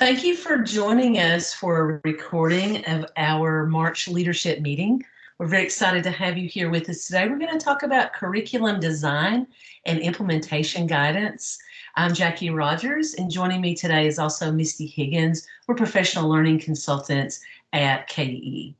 Thank you for joining us for a recording of our March leadership meeting. We're very excited to have you here with us today. We're going to talk about curriculum design and implementation guidance. I'm Jackie Rogers and joining me today is also Misty Higgins. We're professional learning consultants at KDE.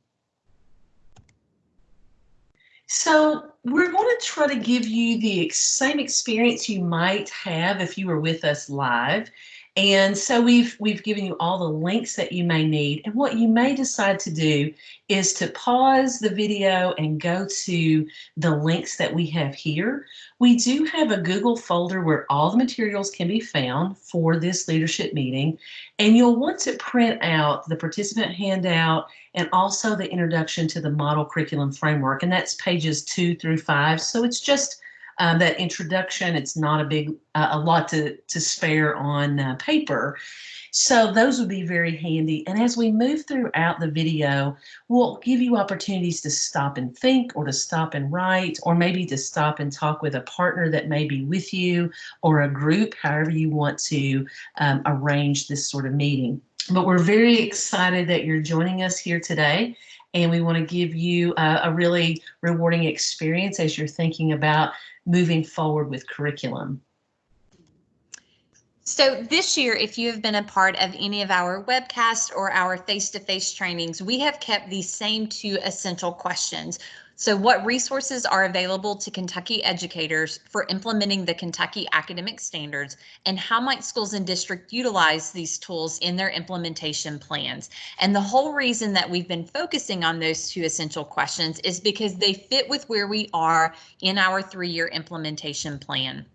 So we're going to try to give you the same experience you might have if you were with us live. And so we've we've given you all the links that you may need. And what you may decide to do is to pause the video and go to the links that we have here. We do have a Google folder where all the materials can be found for this leadership meeting. And you'll want to print out the participant handout and also the introduction to the model curriculum framework. And that's pages two through five. So it's just um, that introduction. It's not a big, uh, a lot to, to spare on uh, paper. So those would be very handy. And as we move throughout the video, we'll give you opportunities to stop and think or to stop and write, or maybe to stop and talk with a partner that may be with you or a group, however you want to um, arrange this sort of meeting. But we're very excited that you're joining us here today and we want to give you a, a, really rewarding experience as you're thinking about moving forward with curriculum. So this year, if you have been a part of any of our webcasts or our face-to-face -face trainings, we have kept these same two essential questions. So what resources are available to Kentucky educators for implementing the Kentucky academic standards and how might schools and districts utilize these tools in their implementation plans? And the whole reason that we've been focusing on those two essential questions is because they fit with where we are in our three-year implementation plan.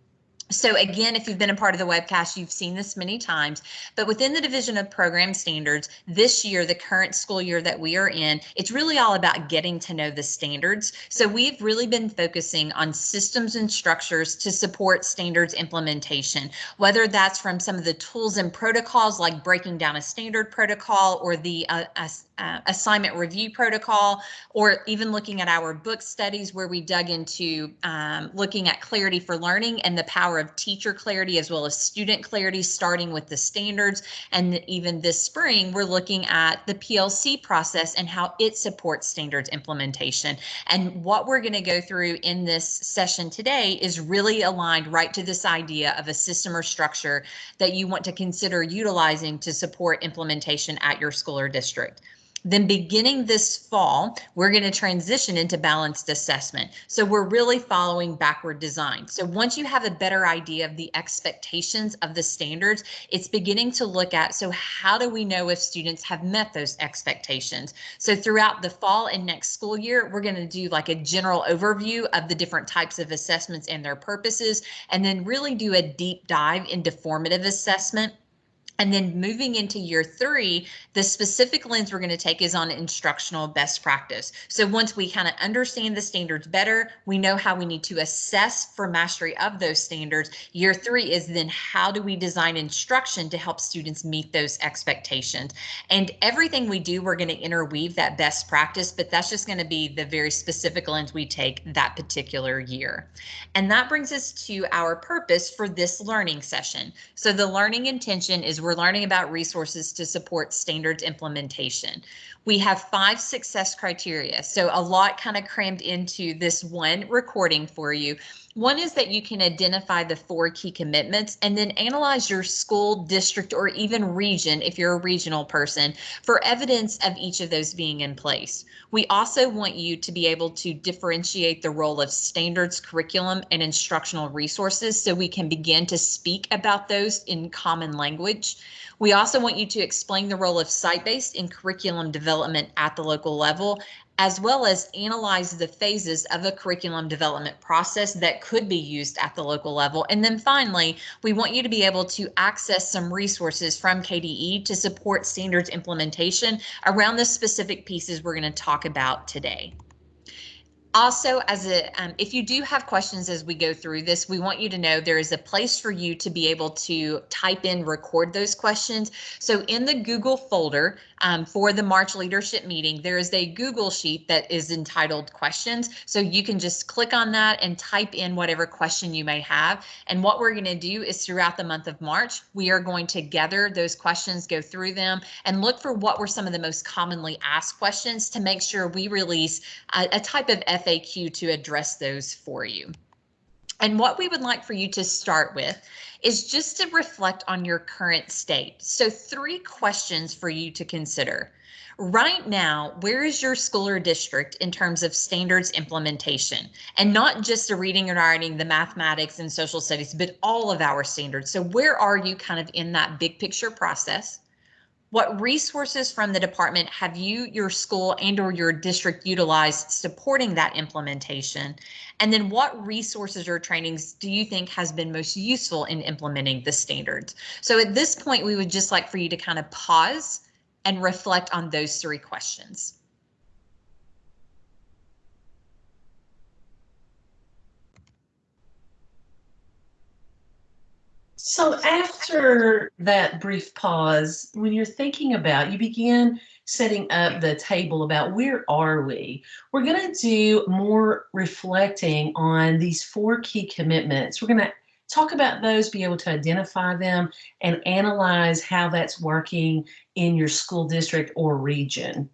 So again, if you've been a part of the webcast, you've seen this many times, but within the Division of Program Standards, this year, the current school year that we are in, it's really all about getting to know the standards. So we've really been focusing on systems and structures to support standards implementation, whether that's from some of the tools and protocols like breaking down a standard protocol or the uh, uh, assignment review protocol, or even looking at our book studies where we dug into um, looking at clarity for learning and the power of teacher clarity as well as student clarity, starting with the standards. And even this spring, we're looking at the PLC process and how it supports standards implementation. And what we're going to go through in this session today is really aligned right to this idea of a system or structure that you want to consider utilizing to support implementation at your school or district. Then beginning this fall, we're going to transition into balanced assessment. So we're really following backward design. So once you have a better idea of the expectations of the standards, it's beginning to look at, so how do we know if students have met those expectations? So throughout the fall and next school year, we're going to do like a general overview of the different types of assessments and their purposes, and then really do a deep dive into formative assessment and then moving into year three, the specific lens we're going to take is on instructional best practice. So once we kind of understand the standards better, we know how we need to assess for mastery of those standards. Year three is then how do we design instruction to help students meet those expectations? And everything we do, we're going to interweave that best practice, but that's just going to be the very specific lens we take that particular year. And that brings us to our purpose for this learning session. So the learning intention is we're learning about resources to support standards implementation. We have five success criteria, so a lot kind of crammed into this one recording for you. One is that you can identify the four key commitments and then analyze your school, district, or even region, if you're a regional person, for evidence of each of those being in place. We also want you to be able to differentiate the role of standards, curriculum, and instructional resources so we can begin to speak about those in common language. We also want you to explain the role of site-based in curriculum development at the local level, as well as analyze the phases of a curriculum development process that could be used at the local level. And then finally, we want you to be able to access some resources from KDE to support standards implementation around the specific pieces we're going to talk about today. Also, as a um, if you do have questions as we go through this, we want you to know there is a place for you to be able to type in, record those questions. So in the Google folder, um, for the March leadership meeting, there is a Google sheet that is entitled questions. So you can just click on that and type in whatever question you may have. And what we're going to do is throughout the month of March, we are going to gather those questions, go through them and look for what were some of the most commonly asked questions to make sure we release a, a type of FAQ to address those for you. And what we would like for you to start with is just to reflect on your current state. So three questions for you to consider. Right now, where is your school or district in terms of standards implementation? And not just the reading and writing, the mathematics and social studies, but all of our standards. So where are you kind of in that big picture process? What resources from the department have you, your school and or your district utilized supporting that implementation? And then what resources or trainings do you think has been most useful in implementing the standards? So at this point, we would just like for you to kind of pause and reflect on those three questions. So after that brief pause, when you're thinking about, you begin setting up the table about where are we? We're going to do more reflecting on these four key commitments. We're going to talk about those, be able to identify them and analyze how that's working in your school district or region.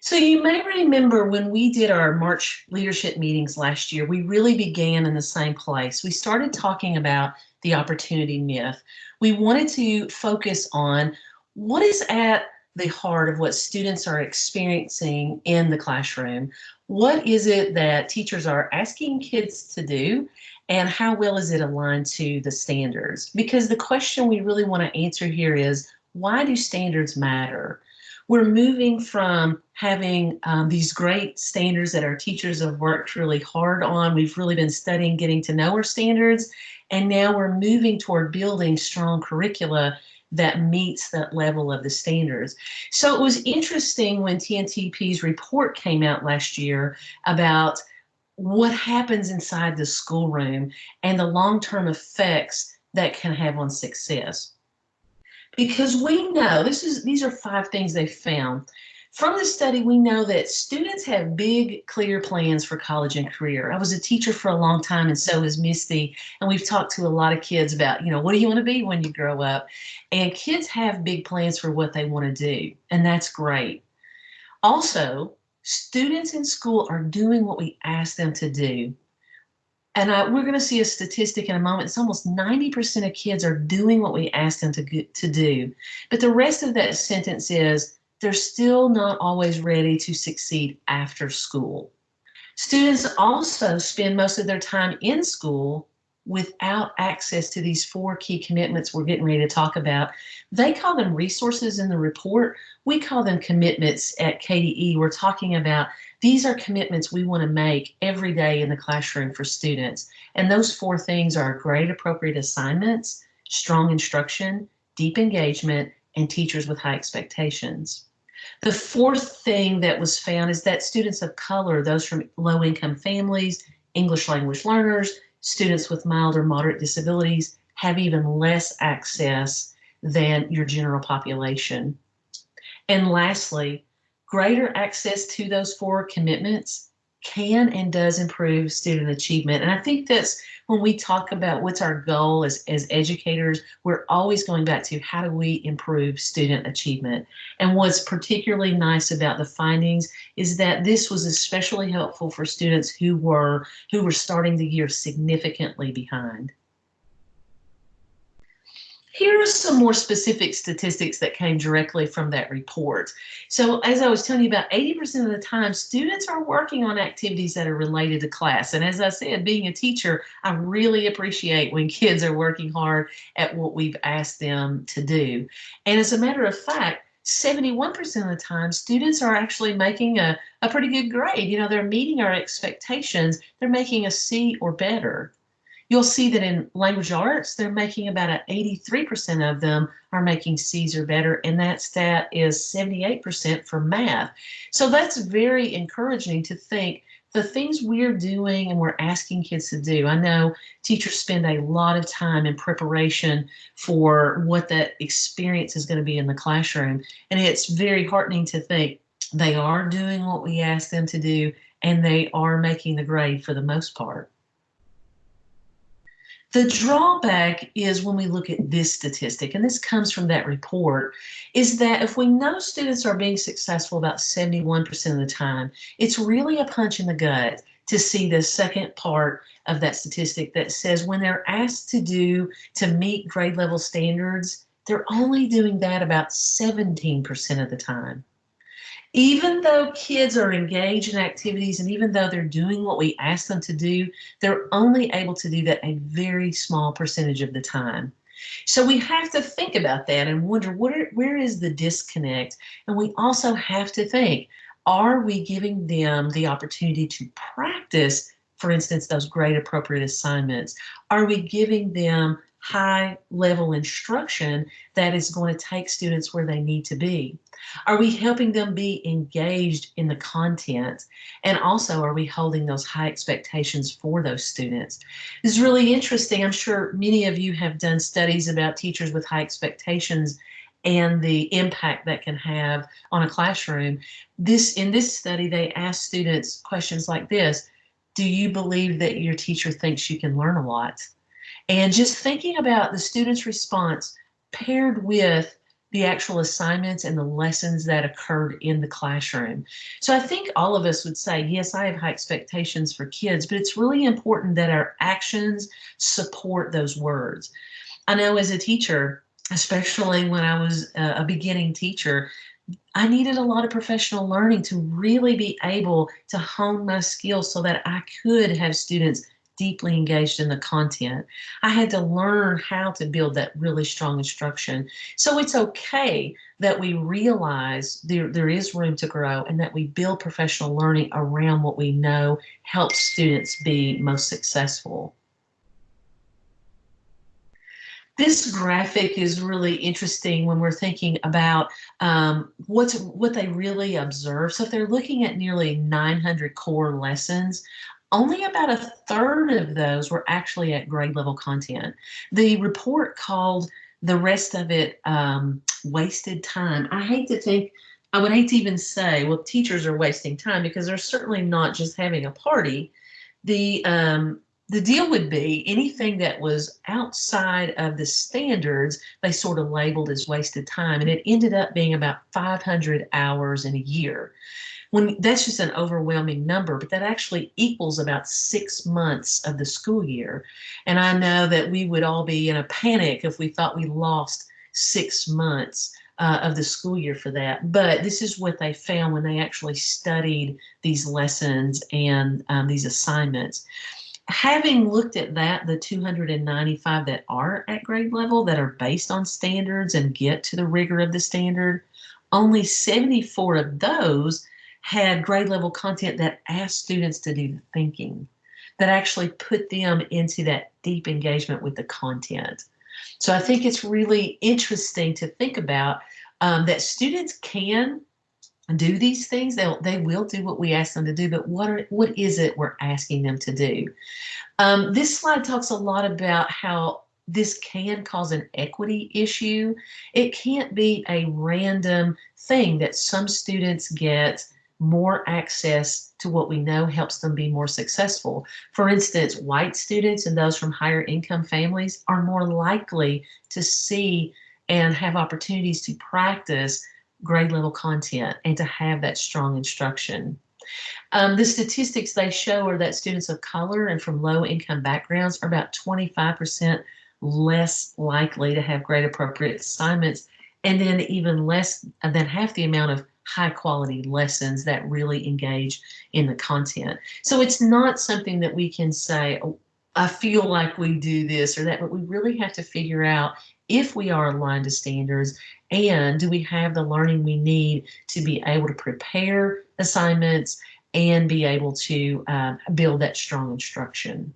So you may remember when we did our March leadership meetings last year, we really began in the same place. We started talking about the opportunity myth. We wanted to focus on what is at the heart of what students are experiencing in the classroom. What is it that teachers are asking kids to do? And how well is it aligned to the standards? Because the question we really want to answer here is, why do standards matter? We're moving from having um, these great standards that our teachers have worked really hard on. We've really been studying getting to know our standards. And now we're moving toward building strong curricula that meets that level of the standards. So it was interesting when TNTP's report came out last year about what happens inside the schoolroom and the long-term effects that can have on success because we know this is these are five things they found. From the study we know that students have big clear plans for college and career. I was a teacher for a long time and so is misty and we've talked to a lot of kids about you know what do you want to be when you grow up? And kids have big plans for what they want to do and that's great. Also students in school are doing what we ask them to do and uh, we're going to see a statistic in a moment. It's almost 90% of kids are doing what we ask them to, to do. But the rest of that sentence is they're still not always ready to succeed after school. Students also spend most of their time in school without access to these four key commitments we're getting ready to talk about. They call them resources in the report. We call them commitments at KDE. We're talking about these are commitments we want to make every day in the classroom for students. And those four things are grade appropriate assignments, strong instruction, deep engagement, and teachers with high expectations. The fourth thing that was found is that students of color, those from low income families, English language learners, students with mild or moderate disabilities have even less access than your general population. And lastly, greater access to those four commitments can and does improve student achievement. And I think that's when we talk about what's our goal as, as educators, we're always going back to how do we improve student achievement. And what's particularly nice about the findings is that this was especially helpful for students who were who were starting the year significantly behind. Here are some more specific statistics that came directly from that report. So as I was telling you about 80% of the time, students are working on activities that are related to class. And as I said, being a teacher, I really appreciate when kids are working hard at what we've asked them to do. And as a matter of fact, 71% of the time, students are actually making a, a pretty good grade. You know, they're meeting our expectations. They're making a C or better. You'll see that in language arts, they're making about an 83% of them are making C's or better, and that stat is 78% for math. So that's very encouraging to think the things we're doing and we're asking kids to do. I know teachers spend a lot of time in preparation for what that experience is going to be in the classroom. And it's very heartening to think they are doing what we ask them to do and they are making the grade for the most part. The drawback is when we look at this statistic, and this comes from that report, is that if we know students are being successful about 71% of the time, it's really a punch in the gut to see the second part of that statistic that says when they're asked to do to meet grade level standards, they're only doing that about 17% of the time even though kids are engaged in activities and even though they're doing what we ask them to do, they're only able to do that a very small percentage of the time. So we have to think about that and wonder are, where is the disconnect? And we also have to think, are we giving them the opportunity to practice, for instance, those grade appropriate assignments? Are we giving them high level instruction that is going to take students where they need to be? Are we helping them be engaged in the content? And also, are we holding those high expectations for those students? This is really interesting. I'm sure many of you have done studies about teachers with high expectations and the impact that can have on a classroom. This In this study, they asked students questions like this. Do you believe that your teacher thinks you can learn a lot? And just thinking about the student's response paired with the actual assignments and the lessons that occurred in the classroom. So I think all of us would say, yes, I have high expectations for kids, but it's really important that our actions support those words. I know as a teacher, especially when I was a beginning teacher, I needed a lot of professional learning to really be able to hone my skills so that I could have students deeply engaged in the content. I had to learn how to build that really strong instruction. So it's okay that we realize there, there is room to grow and that we build professional learning around what we know helps students be most successful. This graphic is really interesting when we're thinking about um, what's what they really observe. So if they're looking at nearly 900 core lessons, only about a third of those were actually at grade level content. The report called the rest of it um, wasted time. I hate to think, I would hate to even say, well, teachers are wasting time because they're certainly not just having a party. The um, the deal would be anything that was outside of the standards, they sort of labeled as wasted time. And it ended up being about 500 hours in a year when that's just an overwhelming number, but that actually equals about six months of the school year. And I know that we would all be in a panic if we thought we lost six months uh, of the school year for that. But this is what they found when they actually studied these lessons and um, these assignments. Having looked at that, the 295 that are at grade level that are based on standards and get to the rigor of the standard, only 74 of those had grade level content that asked students to do the thinking, that actually put them into that deep engagement with the content. So I think it's really interesting to think about um, that students can do these things. They'll, they will do what we ask them to do, but what, are, what is it we're asking them to do? Um, this slide talks a lot about how this can cause an equity issue. It can't be a random thing that some students get more access to what we know helps them be more successful. For instance, white students and those from higher income families are more likely to see and have opportunities to practice grade level content and to have that strong instruction. Um, the statistics they show are that students of color and from low income backgrounds are about 25% less likely to have grade appropriate assignments and then even less than half the amount of high quality lessons that really engage in the content. So it's not something that we can say, oh, I feel like we do this or that, but we really have to figure out if we are aligned to standards and do we have the learning we need to be able to prepare assignments and be able to uh, build that strong instruction.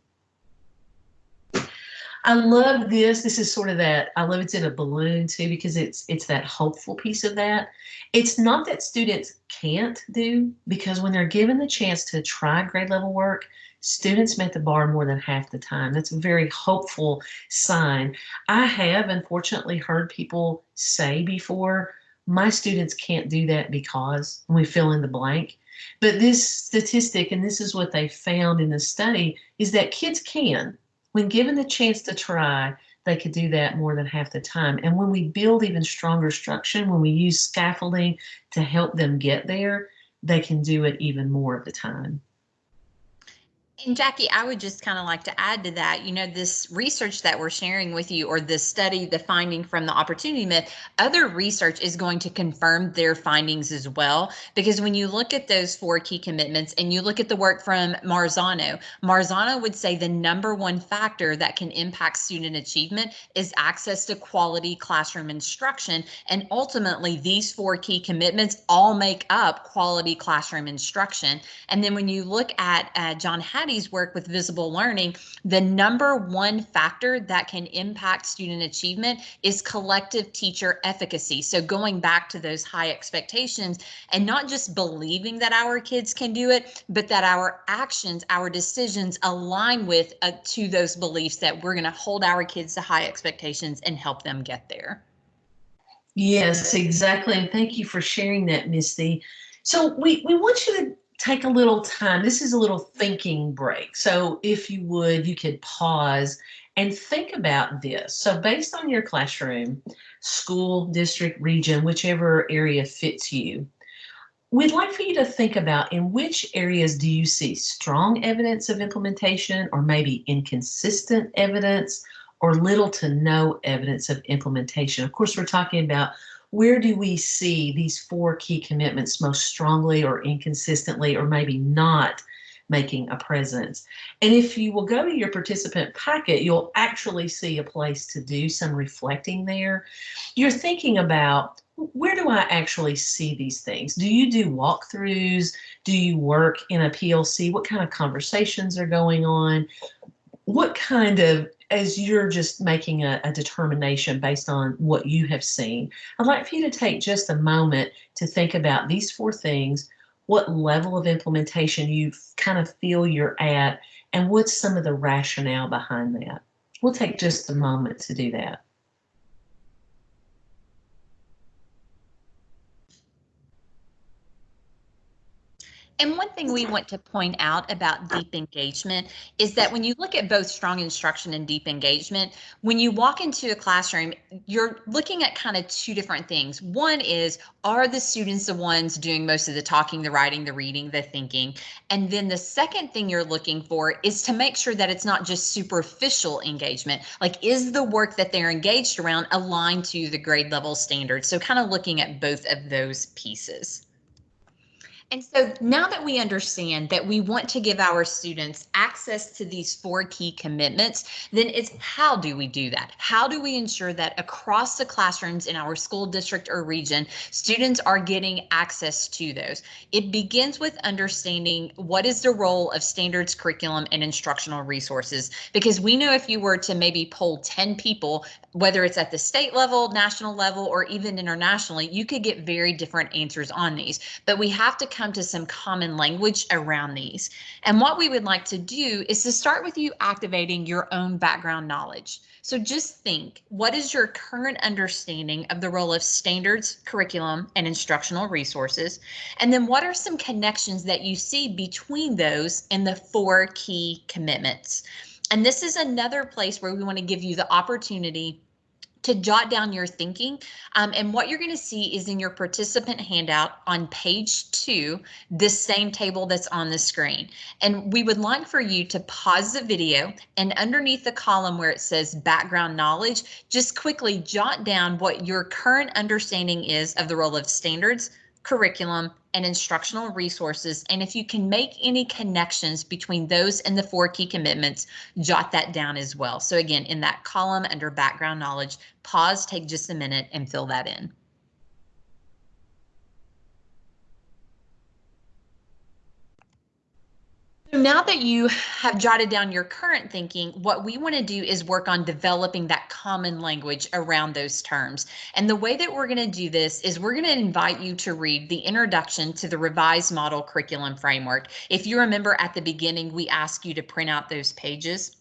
I love this. This is sort of that. I love it's in a balloon too because it's it's that hopeful piece of that. It's not that students can't do because when they're given the chance to try grade level work, students met the bar more than half the time. That's a very hopeful sign. I have unfortunately heard people say before, my students can't do that because we fill in the blank. But this statistic, and this is what they found in the study, is that kids can when given the chance to try, they could do that more than half the time. And when we build even stronger structure, when we use scaffolding to help them get there, they can do it even more of the time. And Jackie, I would just kind of like to add to that, you know, this research that we're sharing with you, or this study, the finding from the opportunity myth, other research is going to confirm their findings as well. Because when you look at those four key commitments and you look at the work from Marzano, Marzano would say the number one factor that can impact student achievement is access to quality classroom instruction. And ultimately, these four key commitments all make up quality classroom instruction. And then when you look at uh, John Work with visible learning, the number one factor that can impact student achievement is collective teacher efficacy. So going back to those high expectations and not just believing that our kids can do it, but that our actions, our decisions align with uh, to those beliefs that we're going to hold our kids to high expectations and help them get there. Yes, exactly. And thank you for sharing that, Misty. So we, we want you to take a little time. This is a little thinking break. So if you would, you could pause and think about this. So based on your classroom, school, district, region, whichever area fits you, we'd like for you to think about in which areas do you see strong evidence of implementation or maybe inconsistent evidence or little to no evidence of implementation. Of course, we're talking about where do we see these four key commitments most strongly or inconsistently or maybe not making a presence. And if you will go to your participant packet, you'll actually see a place to do some reflecting there. You're thinking about where do I actually see these things? Do you do walkthroughs? Do you work in a PLC? What kind of conversations are going on? What kind of as you're just making a, a, determination based on what you have seen, I'd like for you to take just a moment to think about these four things, what level of implementation you kind of feel you're at, and what's some of the rationale behind that. We'll take just a moment to do that. And one thing we want to point out about deep engagement is that when you look at both strong instruction and deep engagement, when you walk into a classroom, you're looking at kind of two different things. One is, are the students the ones doing most of the talking, the writing, the reading, the thinking? And then the second thing you're looking for is to make sure that it's not just superficial engagement. Like, is the work that they're engaged around aligned to the grade level standards? So kind of looking at both of those pieces. And so now that we understand that we want to give our students access to these four key commitments, then it's how do we do that? How do we ensure that across the classrooms in our school district or region, students are getting access to those? It begins with understanding what is the role of standards, curriculum, and instructional resources. Because we know if you were to maybe poll 10 people, whether it's at the state level, national level, or even internationally, you could get very different answers on these. But we have to come to some common language around these. And what we would like to do is to start with you activating your own background knowledge. So just think, what is your current understanding of the role of standards, curriculum, and instructional resources? And then what are some connections that you see between those and the four key commitments? And this is another place where we want to give you the opportunity to jot down your thinking. Um, and what you're going to see is in your participant handout on page two, this same table that's on the screen. And we would like for you to pause the video and underneath the column where it says background knowledge, just quickly jot down what your current understanding is of the role of standards, curriculum, and instructional resources. And if you can make any connections between those and the four key commitments, jot that down as well. So again, in that column under background knowledge, pause, take just a minute and fill that in. So now that you have jotted down your current thinking, what we want to do is work on developing that common language around those terms. And the way that we're going to do this is we're going to invite you to read the introduction to the revised model curriculum framework. If you remember at the beginning, we asked you to print out those pages.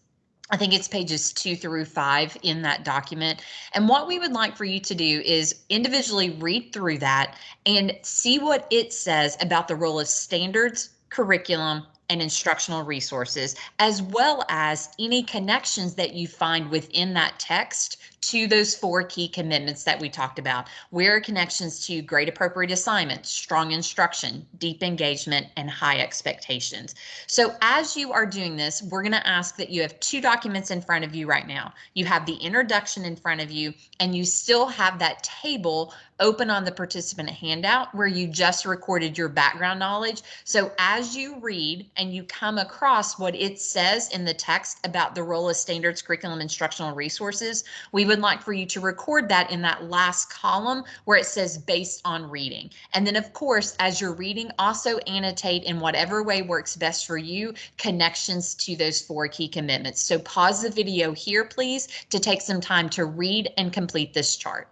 I think it's pages two through five in that document. And what we would like for you to do is individually read through that and see what it says about the role of standards, curriculum, and instructional resources, as well as any connections that you find within that text to those four key commitments that we talked about. Where are connections to grade appropriate assignments, strong instruction, deep engagement, and high expectations. So as you are doing this, we're going to ask that you have two documents in front of you right now. You have the introduction in front of you, and you still have that table open on the participant handout where you just recorded your background knowledge. So as you read and you come across what it says in the text about the role of standards, curriculum, instructional resources, we would like for you to record that in that last column where it says based on reading. And then of course, as you're reading, also annotate in whatever way works best for you, connections to those four key commitments. So pause the video here, please, to take some time to read and complete this chart.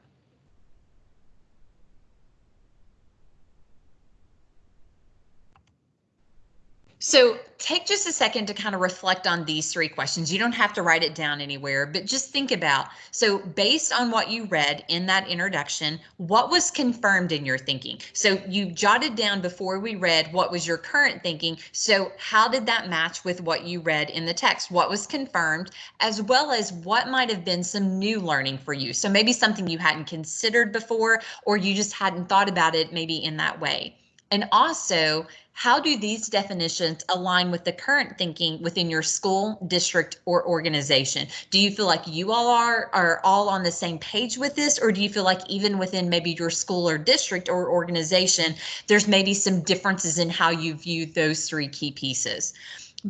So take just a second to kind of reflect on these three questions. You don't have to write it down anywhere, but just think about, so based on what you read in that introduction, what was confirmed in your thinking? So you jotted down before we read what was your current thinking. So how did that match with what you read in the text? What was confirmed, as well as what might have been some new learning for you? So maybe something you hadn't considered before, or you just hadn't thought about it maybe in that way. And also, how do these definitions align with the current thinking within your school, district, or organization? Do you feel like you all are, are all on the same page with this, or do you feel like even within maybe your school or district or organization, there's maybe some differences in how you view those three key pieces?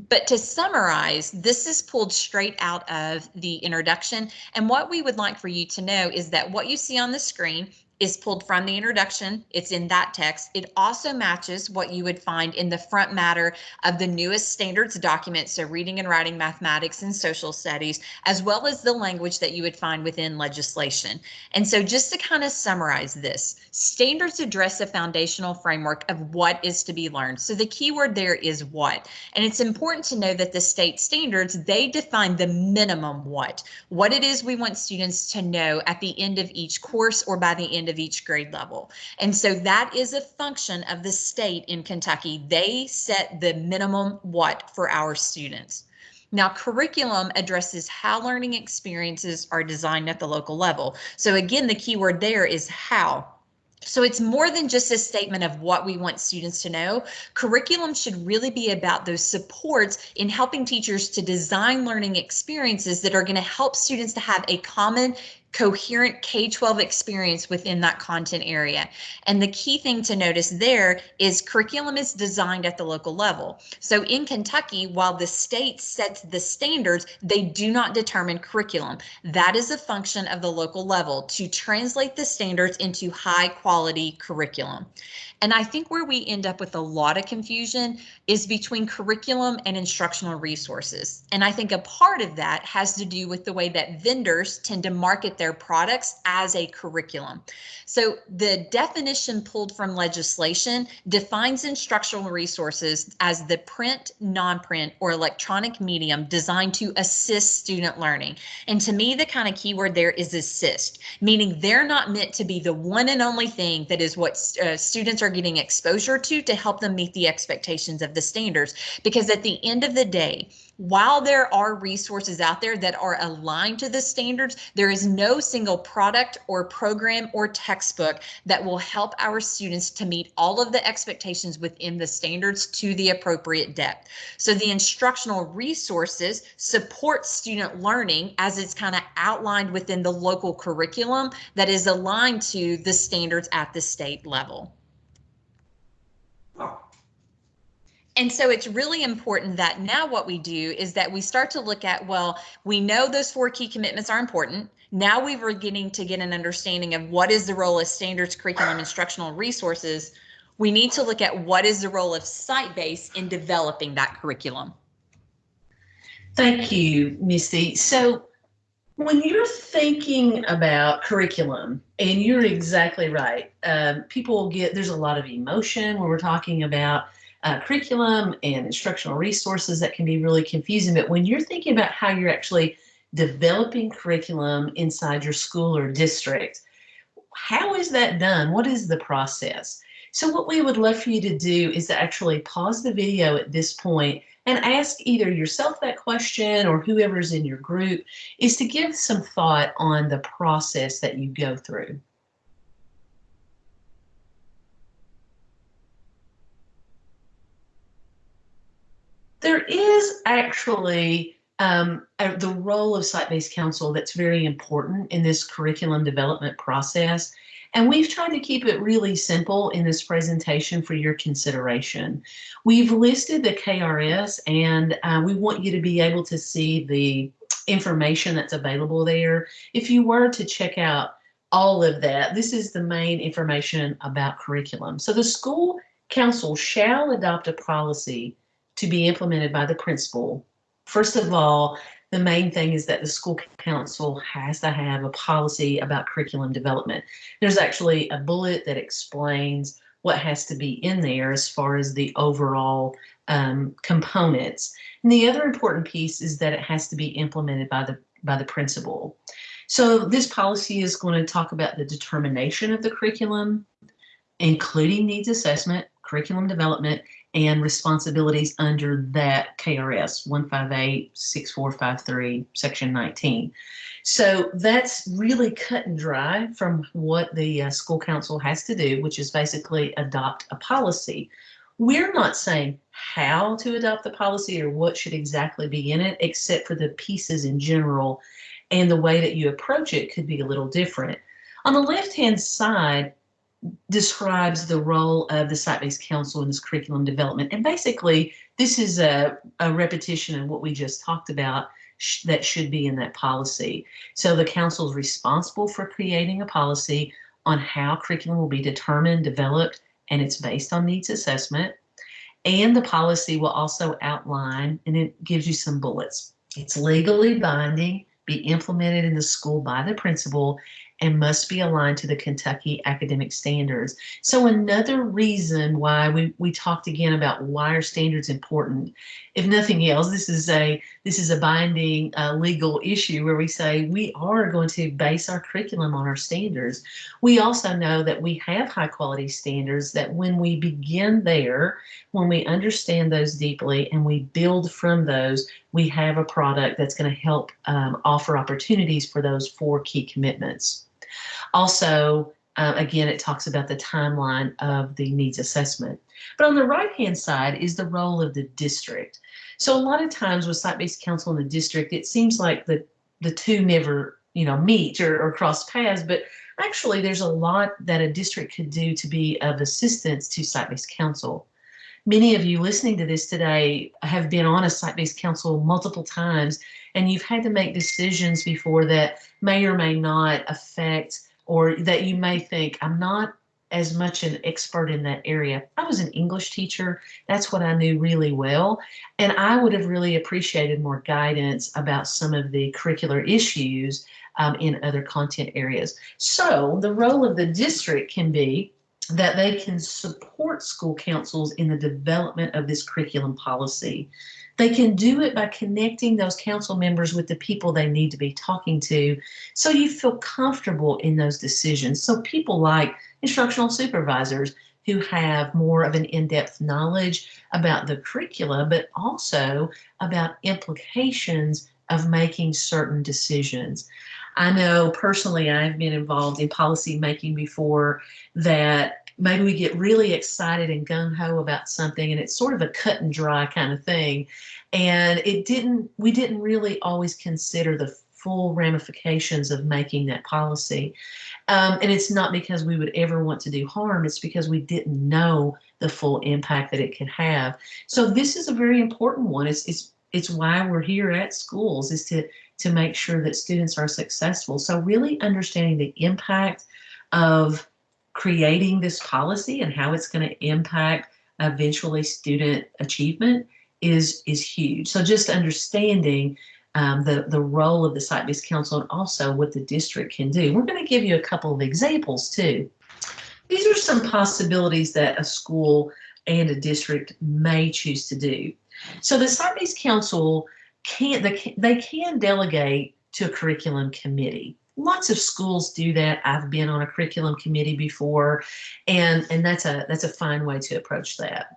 But to summarize, this is pulled straight out of the introduction. And what we would like for you to know is that what you see on the screen is pulled from the introduction. It's in that text. It also matches what you would find in the front matter of the newest standards document, so reading and writing, mathematics, and social studies, as well as the language that you would find within legislation. And so just to kind of summarize this, standards address a foundational framework of what is to be learned. So the key word there is what. And it's important to know that the state standards, they define the minimum what, what it is we want students to know at the end of each course or by the end of each grade level. And so that is a function of the state in Kentucky. They set the minimum what for our students. Now, curriculum addresses how learning experiences are designed at the local level. So again, the key word there is how. So it's more than just a statement of what we want students to know. Curriculum should really be about those supports in helping teachers to design learning experiences that are going to help students to have a common coherent K-12 experience within that content area. And the key thing to notice there is curriculum is designed at the local level. So in Kentucky, while the state sets the standards, they do not determine curriculum. That is a function of the local level to translate the standards into high quality curriculum. And I think where we end up with a lot of confusion is between curriculum and instructional resources. And I think a part of that has to do with the way that vendors tend to market their products as a curriculum. So the definition pulled from legislation defines instructional resources as the print, non-print, or electronic medium designed to assist student learning. And to me, the kind of keyword there is assist, meaning they're not meant to be the one and only thing that is what uh, students are getting exposure to to help them meet the expectations of the standards. Because at the end of the day, while there are resources out there that are aligned to the standards, there is no single product or program or textbook that will help our students to meet all of the expectations within the standards to the appropriate depth. So the instructional resources support student learning as it's kind of outlined within the local curriculum that is aligned to the standards at the state level. And so it's really important that now what we do is that we start to look at, well, we know those four key commitments are important. Now we are getting to get an understanding of what is the role of standards, curriculum, instructional resources. we need to look at what is the role of site-based in developing that curriculum. Thank you, Misty. So when you're thinking about curriculum, and you're exactly right, um, people get there's a lot of emotion when we're talking about uh, curriculum and instructional resources that can be really confusing. But when you're thinking about how you're actually developing curriculum inside your school or district, how is that done? What is the process? So what we would love for you to do is to actually pause the video at this point and ask either yourself that question or whoever's in your group is to give some thought on the process that you go through. There is actually um, uh, the role of site-based council that's very important in this curriculum development process. And we've tried to keep it really simple in this presentation for your consideration. We've listed the KRS and uh, we want you to be able to see the information that's available there. If you were to check out all of that, this is the main information about curriculum. So the school council shall adopt a policy to be implemented by the principal. First of all, the main thing is that the school council has to have a policy about curriculum development. There's actually a bullet that explains what has to be in there as far as the overall um, components. And the other important piece is that it has to be implemented by the by the principal. So this policy is going to talk about the determination of the curriculum, including needs assessment, curriculum development, and responsibilities under that KRS 158-6453, section 19. So that's really cut and dry from what the uh, school council has to do, which is basically adopt a policy. We're not saying how to adopt the policy or what should exactly be in it, except for the pieces in general and the way that you approach it could be a little different. On the left-hand side, describes the role of the site-based council in this curriculum development. And basically, this is a, a repetition of what we just talked about sh that should be in that policy. So the council is responsible for creating a policy on how curriculum will be determined, developed, and it's based on needs assessment. And the policy will also outline, and it gives you some bullets. It's legally binding, be implemented in the school by the principal, and must be aligned to the Kentucky academic standards. So another reason why we, we talked again about why are standards important. If nothing else, this is a this is a binding uh, legal issue where we say we are going to base our curriculum on our standards. We also know that we have high quality standards that when we begin there, when we understand those deeply and we build from those, we have a product that's going to help um, offer opportunities for those four key commitments. Also, uh, again, it talks about the timeline of the needs assessment. But on the right-hand side is the role of the district. So a lot of times with site-based council in the district, it seems like the, the two never, you know, meet or, or cross paths, but actually there's a lot that a district could do to be of assistance to site-based council. Many of you listening to this today have been on a site-based council multiple times, and you've had to make decisions before that may or may not affect or that you may think, I'm not as much an expert in that area. I was an English teacher. That's what I knew really well. And I would have really appreciated more guidance about some of the curricular issues um, in other content areas. So the role of the district can be that they can support school councils in the development of this curriculum policy. They can do it by connecting those council members with the people they need to be talking to so you feel comfortable in those decisions. So people like instructional supervisors who have more of an in-depth knowledge about the curricula, but also about implications of making certain decisions. I know personally I've been involved in policy making before that maybe we get really excited and gung-ho about something and it's sort of a cut and dry kind of thing. And it didn't we didn't really always consider the full ramifications of making that policy. Um, and it's not because we would ever want to do harm it's because we didn't know the full impact that it could have. So this is a very important one. It's it's it's why we're here at schools is to to make sure that students are successful. So really understanding the impact of creating this policy and how it's going to impact eventually student achievement is is huge. So just understanding um, the the role of the site-based council and also what the district can do. We're going to give you a couple of examples too. These are some possibilities that a school and a district may choose to do. So the site-based council can they, they can delegate to a curriculum committee. Lots of schools do that. I've been on a curriculum committee before, and and that's a that's a fine way to approach that.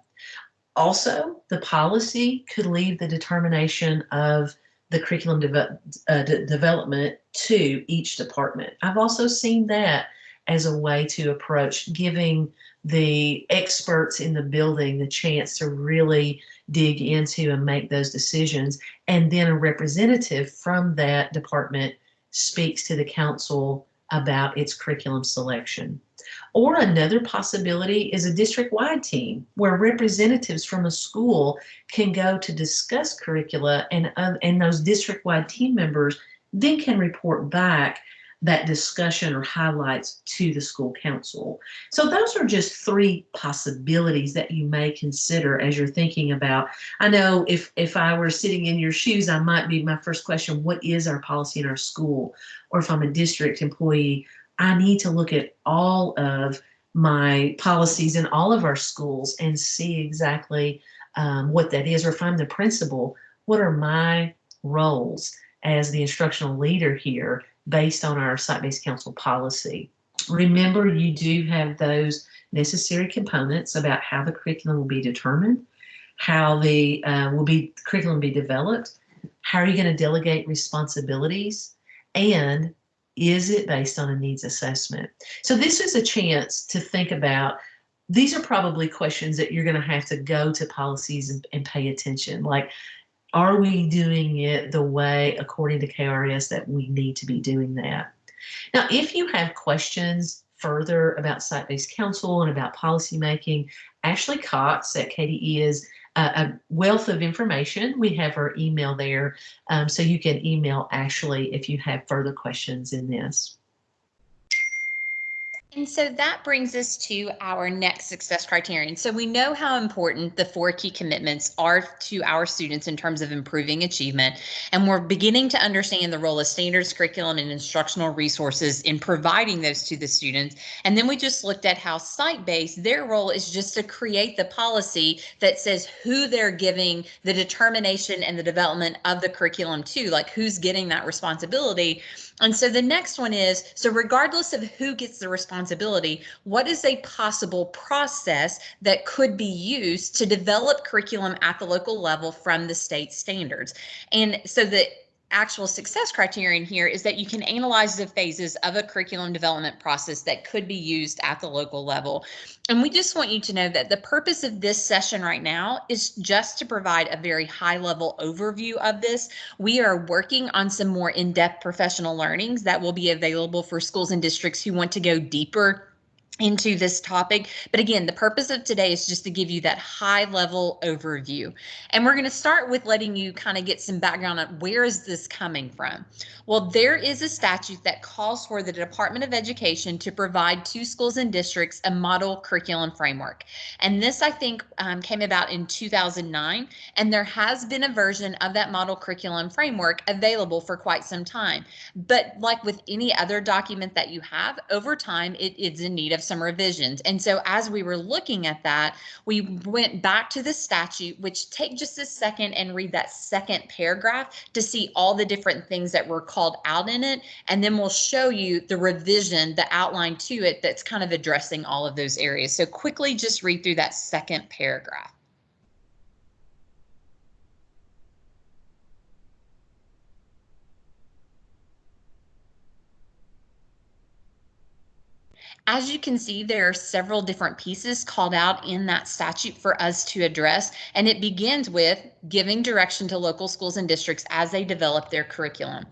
Also, the policy could leave the determination of the curriculum de uh, de development to each department. I've also seen that as a way to approach giving the experts in the building the chance to really dig into and make those decisions. And then a representative from that department speaks to the council about its curriculum selection. Or another possibility is a district-wide team where representatives from a school can go to discuss curricula and, uh, and those district-wide team members then can report back that discussion or highlights to the school council. So those are just three possibilities that you may consider as you're thinking about. I know if if I were sitting in your shoes, I might be my first question, what is our policy in our school? Or if I'm a district employee, I need to look at all of my policies in all of our schools and see exactly um, what that is. Or if I'm the principal, what are my roles as the instructional leader here based on our site-based council policy? Remember, you do have those necessary components about how the curriculum will be determined, how the uh, will be curriculum be developed, how are you going to delegate responsibilities, and is it based on a needs assessment? So this is a chance to think about these are probably questions that you're going to have to go to policies and, and, pay attention. Like, are we doing it the way, according to KRS, that we need to be doing that? Now, if you have questions further about site-based council and about policymaking, Ashley Cox at KDE is a wealth of information. We have her email there, um, so you can email Ashley if you have further questions in this. And so that brings us to our next success criterion. So we know how important the four key commitments are to our students in terms of improving achievement. And we're beginning to understand the role of standards, curriculum, and instructional resources in providing those to the students. And then we just looked at how site-based, their role is just to create the policy that says who they're giving the determination and the development of the curriculum to, like who's getting that responsibility. And so the next one is, so regardless of who gets the responsibility, what is a possible process that could be used to develop curriculum at the local level from the state standards? And so the actual success criterion here is that you can analyze the phases of a curriculum development process that could be used at the local level. And we just want you to know that the purpose of this session right now is just to provide a very high level overview of this. We are working on some more in-depth professional learnings that will be available for schools and districts who want to go deeper into this topic. But again, the purpose of today is just to give you that high level overview. And we're going to start with letting you kind of get some background on where is this coming from? Well, there is a statute that calls for the Department of Education to provide to schools and districts a model curriculum framework. And this, I think, um, came about in 2009. And there has been a version of that model curriculum framework available for quite some time. But like with any other document that you have, over time, it is in need of some revisions. And so as we were looking at that, we went back to the statute, which take just a second and read that second paragraph to see all the different things that were called out in it. And then we'll show you the revision, the outline to it that's kind of addressing all of those areas. So quickly just read through that second paragraph. As you can see, there are several different pieces called out in that statute for us to address, and it begins with giving direction to local schools and districts as they develop their curriculum.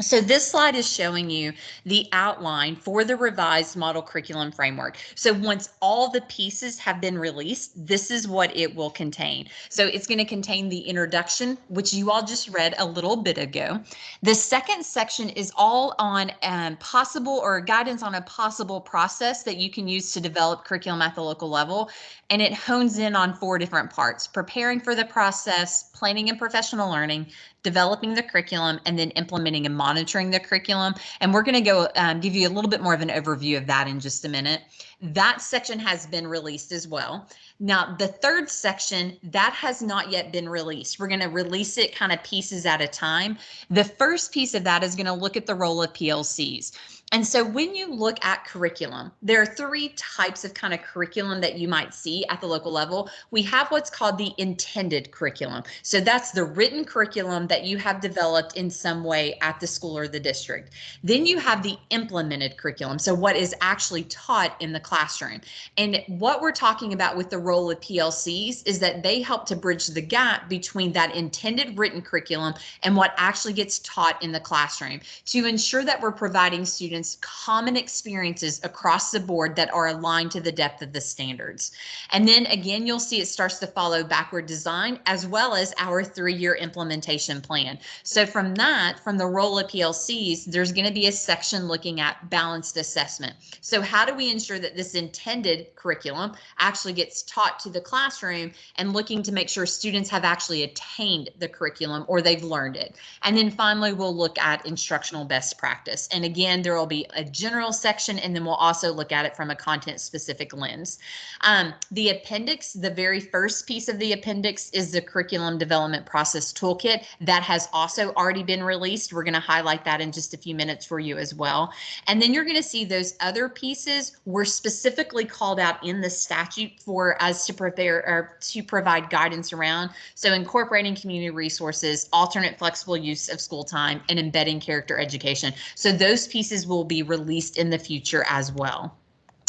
So this slide is showing you the outline for the revised model curriculum framework. So once all the pieces have been released, this is what it will contain. So it's going to contain the introduction, which you all just read a little bit ago. The second section is all on um, possible or guidance on a possible process that you can use to develop curriculum at the local level. And it hones in on four different parts, preparing for the process, planning and professional learning, developing the curriculum, and then implementing and monitoring the curriculum. And we're going to go um, give you a little bit more of an overview of that in just a minute. That section has been released as well. Now, the third section, that has not yet been released. We're going to release it kind of pieces at a time. The first piece of that is going to look at the role of PLCs. And so when you look at curriculum, there are three types of kind of curriculum that you might see at the local level. We have what's called the intended curriculum. So that's the written curriculum that you have developed in some way at the school or the district. Then you have the implemented curriculum. So what is actually taught in the classroom. And what we're talking about with the role of PLCs is that they help to bridge the gap between that intended written curriculum and what actually gets taught in the classroom to ensure that we're providing students students common experiences across the board that are aligned to the depth of the standards. And then again, you'll see it starts to follow backward design as well as our three-year implementation plan. So from that, from the role of PLCs, there's going to be a section looking at balanced assessment. So how do we ensure that this intended curriculum actually gets taught to the classroom and looking to make sure students have actually attained the curriculum or they've learned it. And then finally, we'll look at instructional best practice. And again, there will will be a general section, and then we'll also look at it from a content specific lens. Um, the appendix, the very first piece of the appendix is the curriculum development process toolkit that has also already been released. We're going to highlight that in just a few minutes for you as well. And then you're going to see those other pieces were specifically called out in the statute for us to prepare or to provide guidance around. So incorporating community resources, alternate flexible use of school time, and embedding character education. So those pieces will will be released in the future as well.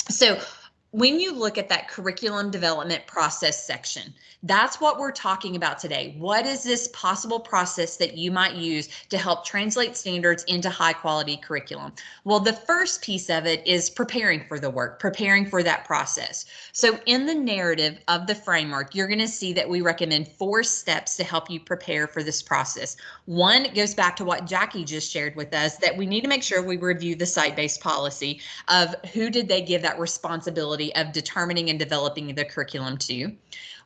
So when you look at that curriculum development process section, that's what we're talking about today. What is this possible process that you might use to help translate standards into high quality curriculum? Well, the first piece of it is preparing for the work, preparing for that process. So in the narrative of the framework, you're going to see that we recommend four steps to help you prepare for this process. One goes back to what Jackie just shared with us that we need to make sure we review the site-based policy of who did they give that responsibility of determining and developing the curriculum to.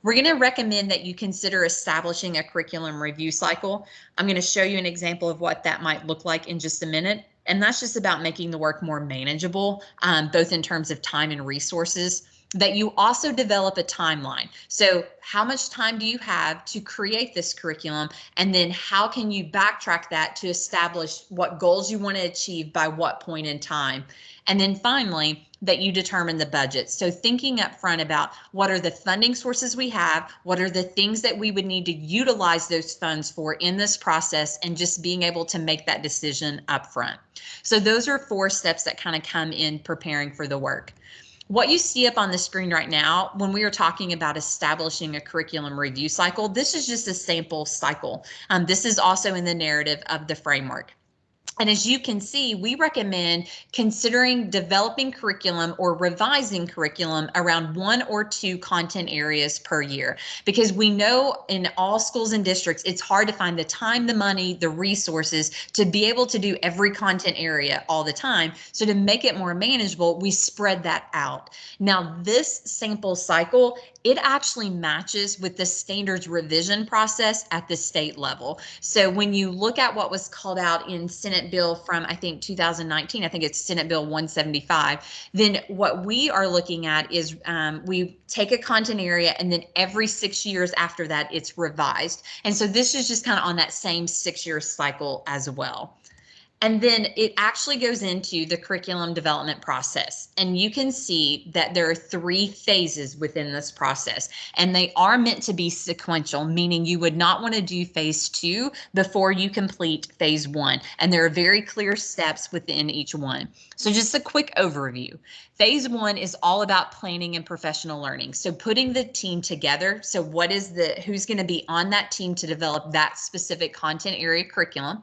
We're going to recommend that you consider establishing a curriculum review cycle. I'm going to show you an example of what that might look like in just a minute. And that's just about making the work more manageable, um, both in terms of time and resources that you also develop a timeline. So how much time do you have to create this curriculum? And then how can you backtrack that to establish what goals you want to achieve by what point in time? And then finally, that you determine the budget. So thinking up front about what are the funding sources we have, what are the things that we would need to utilize those funds for in this process, and just being able to make that decision up front. So those are four steps that kind of come in preparing for the work. What you see up on the screen right now, when we are talking about establishing a curriculum review cycle, this is just a sample cycle. Um, this is also in the narrative of the framework. And as you can see, we recommend considering developing curriculum or revising curriculum around one or two content areas per year, because we know in all schools and districts, it's hard to find the time, the money, the resources to be able to do every content area all the time. So to make it more manageable, we spread that out. Now, this sample cycle, it actually matches with the standards revision process at the state level. So when you look at what was called out in Senate bill from, I think, 2019, I think it's Senate Bill 175, then what we are looking at is um, we take a content area and then every six years after that, it's revised. And so this is just kind of on that same six year cycle as well. And then it actually goes into the curriculum development process. And you can see that there are three phases within this process, and they are meant to be sequential, meaning you would not want to do phase two before you complete phase one. And there are very clear steps within each one. So just a quick overview. Phase one is all about planning and professional learning. So putting the team together. So what is the, who's going to be on that team to develop that specific content area curriculum.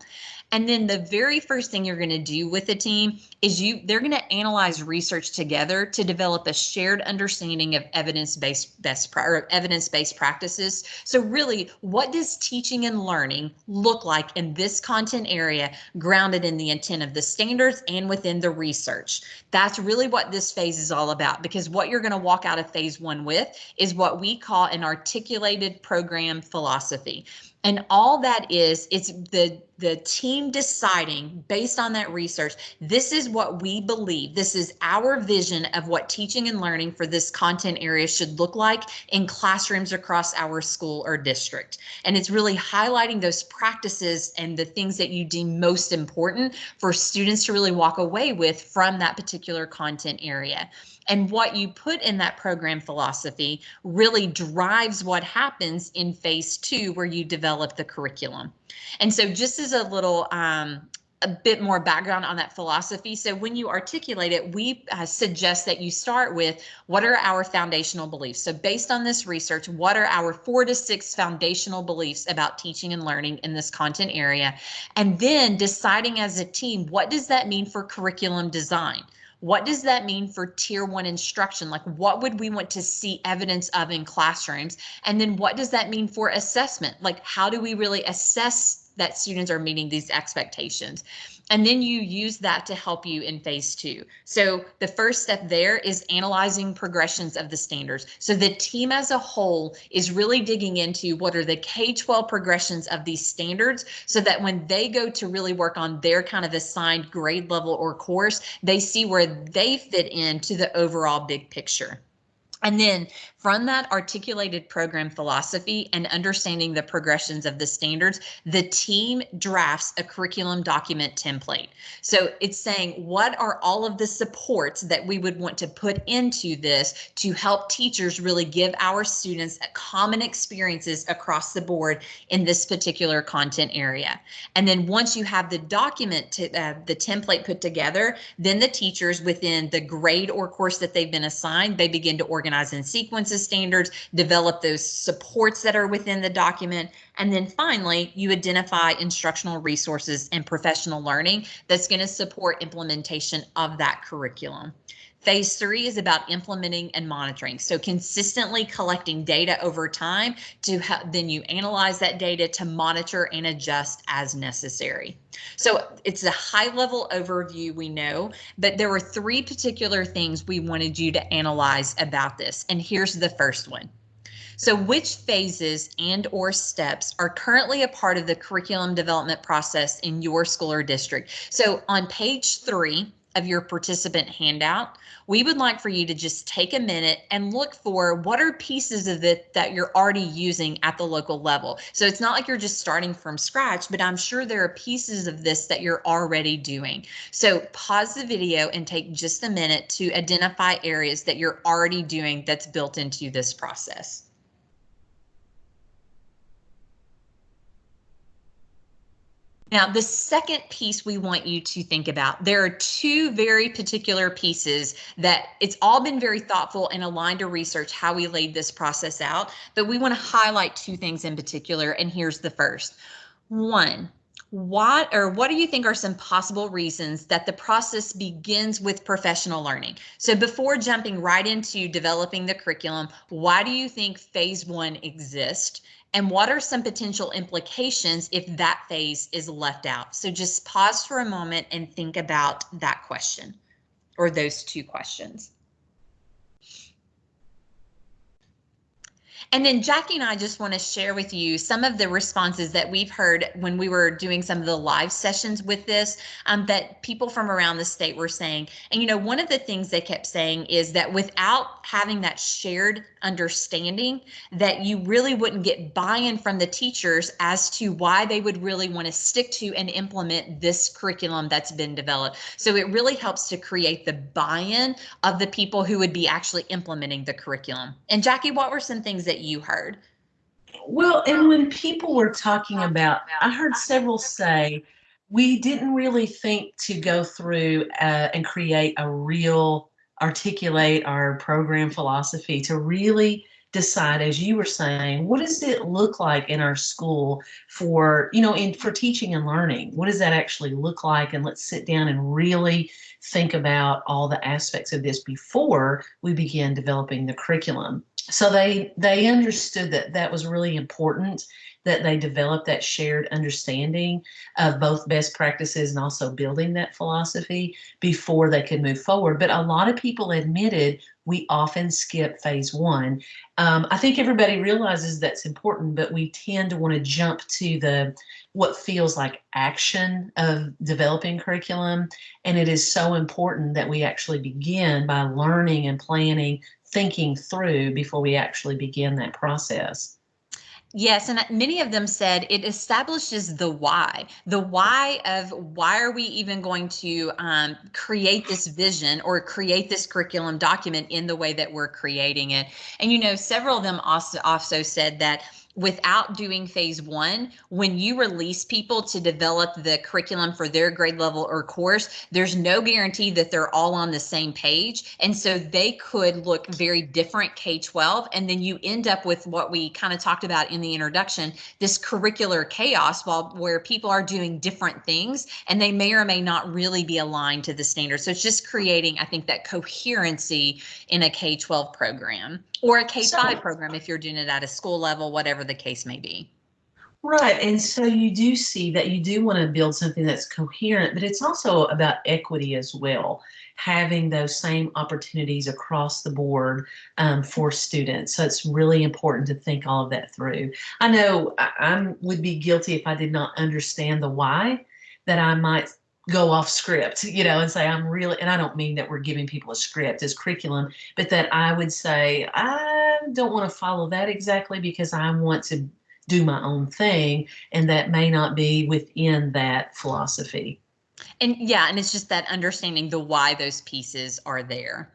And then the very first thing you're going to do with the team is you they're going to analyze research together to develop a shared understanding of evidence-based best or evidence-based practices. So really, what does teaching and learning look like in this content area grounded in the intent of the standards and within the research? That's really what this phase is all about because what you're going to walk out of phase 1 with is what we call an articulated program philosophy. And all that is, it's the, the team deciding based on that research, this is what we believe. This is our vision of what teaching and learning for this content area should look like in classrooms across our school or district. And it's really highlighting those practices and the things that you deem most important for students to really walk away with from that particular content area. And what you put in that program philosophy really drives what happens in phase two, where you develop the curriculum. And so just as a little um, a bit more background on that philosophy. So when you articulate it, we uh, suggest that you start with what are our foundational beliefs? So based on this research, what are our four to six foundational beliefs about teaching and learning in this content area? And then deciding as a team, what does that mean for curriculum design? What does that mean for tier one instruction? Like what would we want to see evidence of in classrooms? And then what does that mean for assessment? Like how do we really assess that students are meeting these expectations? And then you use that to help you in phase two. So the first step there is analyzing progressions of the standards. So the team as a whole is really digging into what are the K-12 progressions of these standards so that when they go to really work on their kind of assigned grade level or course, they see where they fit into the overall big picture. And then from that articulated program philosophy and understanding the progressions of the standards, the team drafts a curriculum document template. So it's saying what are all of the supports that we would want to put into this to help teachers really give our students common experiences across the board in this particular content area. And then once you have the document, to, uh, the template put together, then the teachers within the grade or course that they've been assigned, they begin to organize in sequences standards, develop those supports that are within the document, and then finally, you identify instructional resources and professional learning that's going to support implementation of that curriculum. Phase three is about implementing and monitoring. So consistently collecting data over time to then you analyze that data to monitor and adjust as necessary. So it's a high level overview we know, but there were three particular things we wanted you to analyze about this. And here's the first one. So which phases and or steps are currently a part of the curriculum development process in your school or district? So on page three, of your participant handout, we would like for you to just take a minute and look for what are pieces of it that you're already using at the local level. So it's not like you're just starting from scratch, but I'm sure there are pieces of this that you're already doing. So pause the video and take just a minute to identify areas that you're already doing that's built into this process. Now, the second piece we want you to think about, there are two very particular pieces that it's all been very thoughtful and aligned to research how we laid this process out, but we want to highlight two things in particular, and here's the first. One, what or what do you think are some possible reasons that the process begins with professional learning? So before jumping right into developing the curriculum, why do you think phase one exists? And what are some potential implications if that phase is left out? So just pause for a moment and think about that question or those two questions. And then Jackie and I just want to share with you some of the responses that we've heard when we were doing some of the live sessions with this um, that people from around the state were saying. And, you know, one of the things they kept saying is that without having that shared understanding, that you really wouldn't get buy-in from the teachers as to why they would really want to stick to and implement this curriculum that's been developed. So it really helps to create the buy-in of the people who would be actually implementing the curriculum. And Jackie, what were some things that you heard? Well, and when people were talking about, I heard several say, we didn't really think to go through uh, and create a real, articulate our program philosophy to really decide, as you were saying, what does it look like in our school for, you know, in for teaching and learning? What does that actually look like? And let's sit down and really think about all the aspects of this before we begin developing the curriculum. So they they understood that that was really important that they develop that shared understanding of both best practices and also building that philosophy before they could move forward. But a lot of people admitted we often skip phase one. Um, I think everybody realizes that's important, but we tend to want to jump to the what feels like action of developing curriculum. And it is so important that we actually begin by learning and planning, thinking through before we actually begin that process. Yes, and many of them said it establishes the why, the why of why are we even going to um, create this vision or create this curriculum document in the way that we're creating it. And you know, several of them also also said that without doing phase one, when you release people to develop the curriculum for their grade level or course, there's no guarantee that they're all on the same page. And so they could look very different K 12. And then you end up with what we kind of talked about in the introduction this curricular chaos while where people are doing different things and they may or may not really be aligned to the standards. So it's just creating, I think, that coherency in a K 12 program or a K 5 so, program if you're doing it at a school level, whatever the case may be. Right. And so you do see that you do want to build something that's coherent, but it's also about equity as well, having those same opportunities across the board um, for students. So it's really important to think all of that through. I know I I'm, would be guilty if I did not understand the why that I might go off script, you know, and say, I'm really, and I don't mean that we're giving people a script as curriculum, but that I would say, I don't want to follow that exactly because I want to do my own thing. And that may not be within that philosophy. And yeah, and it's just that understanding the why those pieces are there.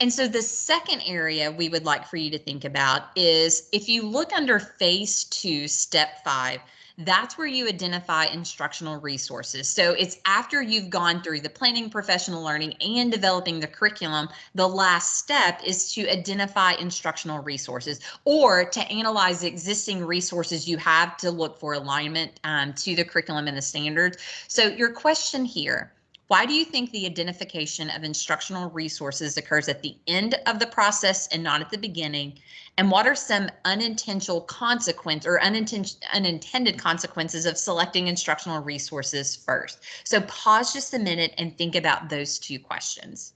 And so the second area we would like for you to think about is if you look under phase two, step five, that's where you identify instructional resources. So it's after you've gone through the planning, professional learning, and developing the curriculum, the last step is to identify instructional resources or to analyze existing resources you have to look for alignment um, to the curriculum and the standards. So your question here, why do you think the identification of instructional resources occurs at the end of the process and not at the beginning? And what are some unintentional consequence or unintended consequences of selecting instructional resources first? So pause just a minute and think about those two questions.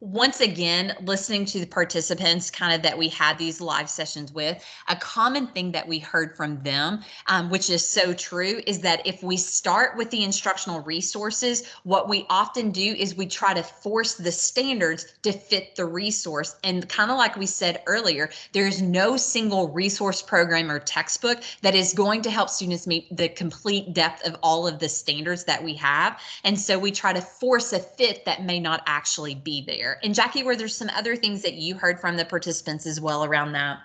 Once again, listening to the participants kind of that we had these live sessions with, a common thing that we heard from them, um, which is so true, is that if we start with the instructional resources, what we often do is we try to force the standards to fit the resource. And kind of like we said earlier, there's no single resource program or textbook that is going to help students meet the complete depth of all of the standards that we have. And so we try to force a fit that may not actually be there there. And Jackie, were there some other things that you heard from the participants as well around that?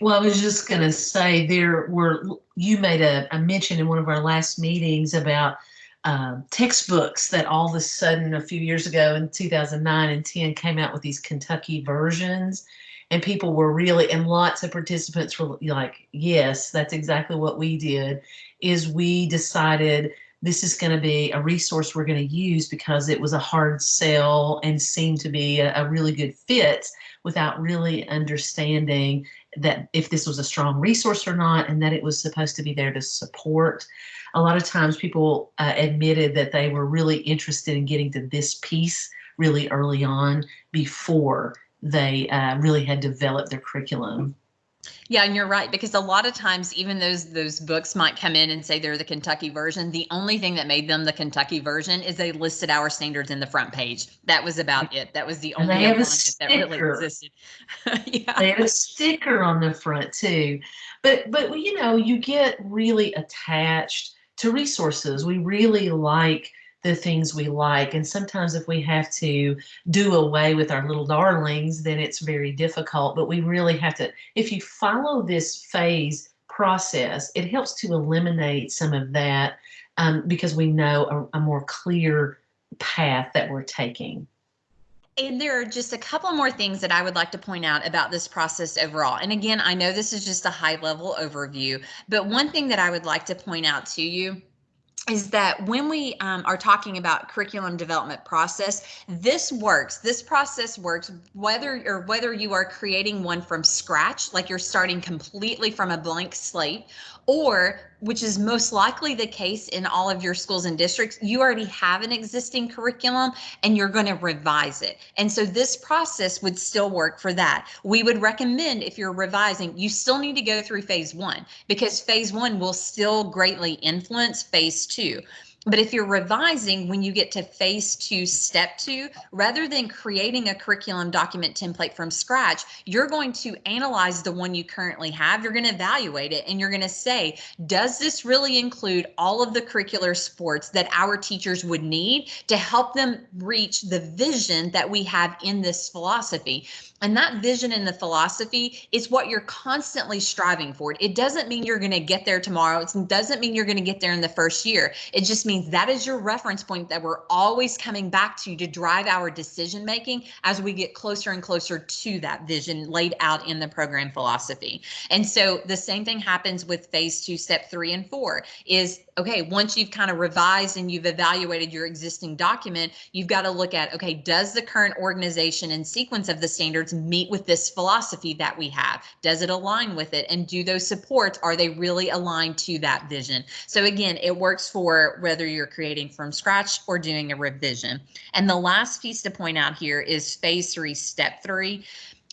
Well, I was just going to say there were, you made a, a, mention in one of our last meetings about uh, textbooks that all of a sudden a few years ago in 2009 and 10 came out with these Kentucky versions. And people were really, and lots of participants were like, yes, that's exactly what we did, is we decided this is going to be a resource we're going to use because it was a hard sell and seemed to be a, a, really good fit without really understanding that if this was a strong resource or not and that it was supposed to be there to support. A lot of times people uh, admitted that they were really interested in getting to this piece really early on before they uh, really had developed their curriculum. Yeah, and you're right because a lot of times even those those books might come in and say they're the Kentucky version. The only thing that made them the Kentucky version is they listed our standards in the front page. That was about it. That was the only alignment that really existed. yeah. They had a sticker on the front too. But but you know, you get really attached to resources. We really like the things we like. And sometimes if we have to do away with our little darlings, then it's very difficult. But we really have to, if you follow this phase process, it helps to eliminate some of that um, because we know a, a more clear path that we're taking. And there are just a couple more things that I would like to point out about this process overall. And again, I know this is just a high level overview, but one thing that I would like to point out to you is that when we um, are talking about curriculum development process, this works. This process works whether or whether you are creating one from scratch, like you're starting completely from a blank slate, or which is most likely the case in all of your schools and districts, you already have an existing curriculum and you're going to revise it. And so this process would still work for that. We would recommend if you're revising, you still need to go through phase one because phase one will still greatly influence phase two. But if you're revising when you get to phase two, step two, rather than creating a curriculum document template from scratch, you're going to analyze the one you currently have. You're going to evaluate it and you're going to say, does this really include all of the curricular sports that our teachers would need to help them reach the vision that we have in this philosophy? And that vision and the philosophy is what you're constantly striving for. It doesn't mean you're going to get there tomorrow. It doesn't mean you're going to get there in the first year. It just means that is your reference point that we're always coming back to to drive our decision making as we get closer and closer to that vision laid out in the program philosophy. And so the same thing happens with phase two, step three and four is okay, once you've kind of revised and you've evaluated your existing document, you've got to look at, okay, does the current organization and sequence of the standards meet with this philosophy that we have? Does it align with it? And do those supports, are they really aligned to that vision? So again, it works for whether you're creating from scratch or doing a revision. And the last piece to point out here is phase three, step three.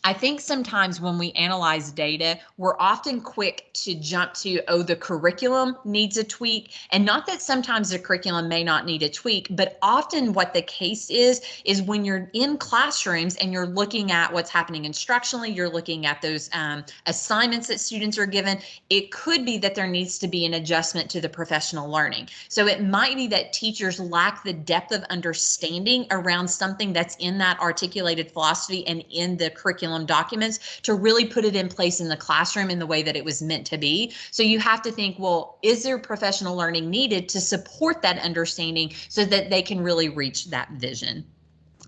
I think sometimes when we analyze data, we're often quick to jump to, oh, the curriculum needs a tweak. And not that sometimes the curriculum may not need a tweak, but often what the case is, is when you're in classrooms and you're looking at what's happening instructionally, you're looking at those um, assignments that students are given, it could be that there needs to be an adjustment to the professional learning. So it might be that teachers lack the depth of understanding around something that's in that articulated philosophy and in the curriculum curriculum documents to really put it in place in the classroom in the way that it was meant to be. So you have to think, well, is there professional learning needed to support that understanding so that they can really reach that vision?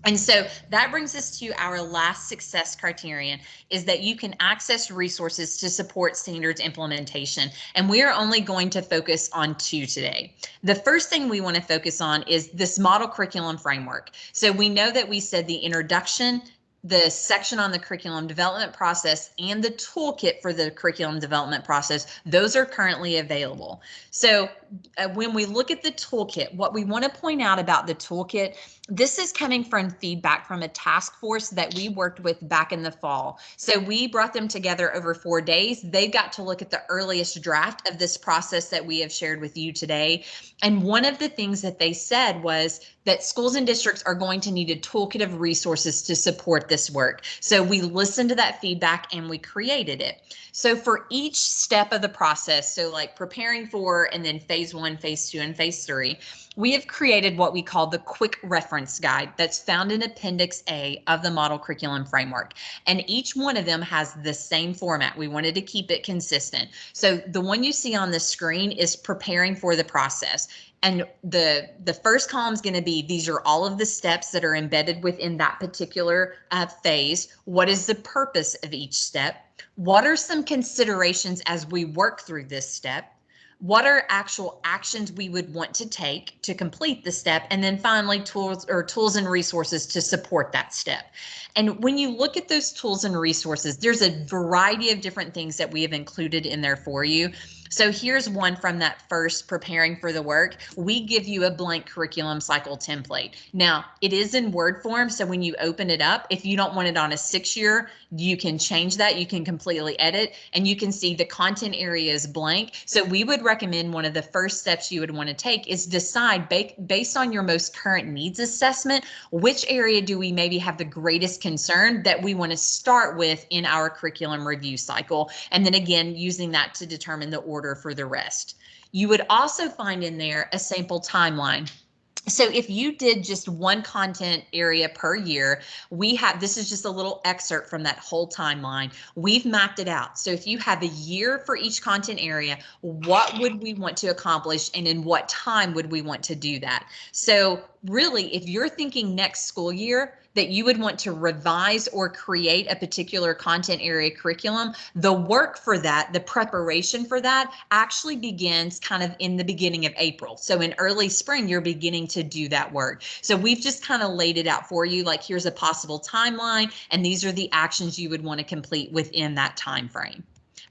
And so that brings us to our last success criterion is that you can access resources to support standards implementation. And we are only going to focus on two today. The first thing we want to focus on is this model curriculum framework. So we know that we said the introduction, the section on the curriculum development process and the toolkit for the curriculum development process, those are currently available. So uh, when we look at the toolkit, what we want to point out about the toolkit this is coming from feedback from a task force that we worked with back in the fall. So we brought them together over four days. They got to look at the earliest draft of this process that we have shared with you today. And one of the things that they said was that schools and districts are going to need a toolkit of resources to support this work. So we listened to that feedback and we created it. So for each step of the process, so like preparing for and then phase one, phase two, and phase three, we have created what we call the quick reference guide that's found in Appendix A of the Model Curriculum Framework. And each one of them has the same format. We wanted to keep it consistent. So the one you see on the screen is preparing for the process. And the, the first column is going to be these are all of the steps that are embedded within that particular uh, phase. What is the purpose of each step? What are some considerations as we work through this step? what are actual actions we would want to take to complete the step and then finally tools or tools and resources to support that step and when you look at those tools and resources there's a variety of different things that we have included in there for you so here's one from that first preparing for the work. We give you a blank curriculum cycle template. Now it is in Word form. So when you open it up, if you don't want it on a six year, you can change that. You can completely edit and you can see the content area is blank. So we would recommend one of the first steps you would want to take is decide based on your most current needs assessment, which area do we maybe have the greatest concern that we want to start with in our curriculum review cycle. And then again, using that to determine the order order for the rest. You would also find in there a sample timeline. So if you did just one content area per year, we have, this is just a little excerpt from that whole timeline. We've mapped it out. So if you have a year for each content area, what would we want to accomplish and in what time would we want to do that? So really, if you're thinking next school year, that you would want to revise or create a particular content area curriculum, the work for that, the preparation for that actually begins kind of in the beginning of April. So in early spring, you're beginning to do that work. So we've just kind of laid it out for you, like here's a possible timeline, and these are the actions you would want to complete within that time frame.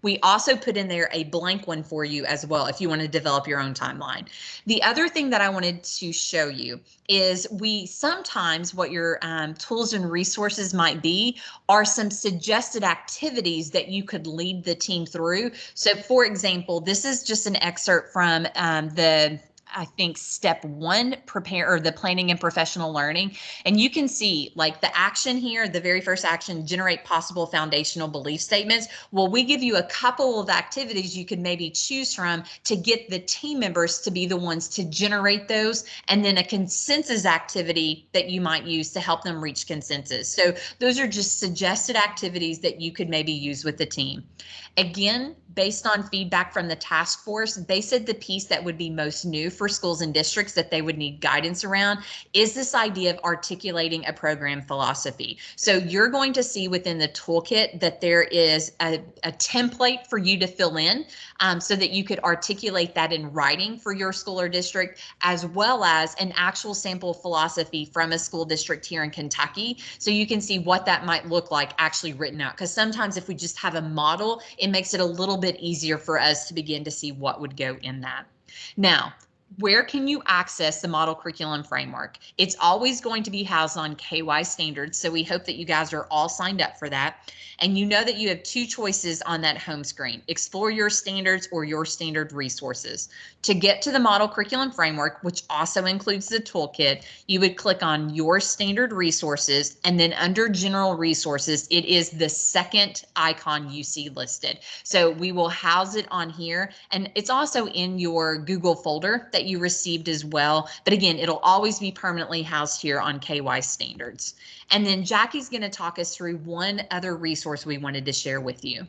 We also put in there a blank one for you as well if you want to develop your own timeline. The other thing that I wanted to show you is we sometimes what your um, tools and resources might be are some suggested activities that you could lead the team through. So for example, this is just an excerpt from um, the I think step one, prepare or the planning and professional learning. And you can see like the action here, the very first action, generate possible foundational belief statements. Well, we give you a couple of activities you could maybe choose from to get the team members to be the ones to generate those. And then a consensus activity that you might use to help them reach consensus. So those are just suggested activities that you could maybe use with the team. Again, based on feedback from the task force, they said the piece that would be most new for schools and districts that they would need guidance around is this idea of articulating a program philosophy. So you're going to see within the toolkit that there is a, a template for you to fill in um, so that you could articulate that in writing for your school or district, as well as an actual sample philosophy from a school district here in Kentucky. So you can see what that might look like actually written out. Because sometimes if we just have a model, it makes it a little bit easier for us to begin to see what would go in that. Now, where can you access the model curriculum framework? It's always going to be housed on KY standards. So we hope that you guys are all signed up for that. And you know that you have two choices on that home screen, explore your standards or your standard resources. To get to the model curriculum framework, which also includes the toolkit, you would click on your standard resources and then under general resources, it is the second icon you see listed. So we will house it on here and it's also in your Google folder that you received as well. But again, it'll always be permanently housed here on KY standards. And then Jackie's going to talk us through one other resource we wanted to share with you.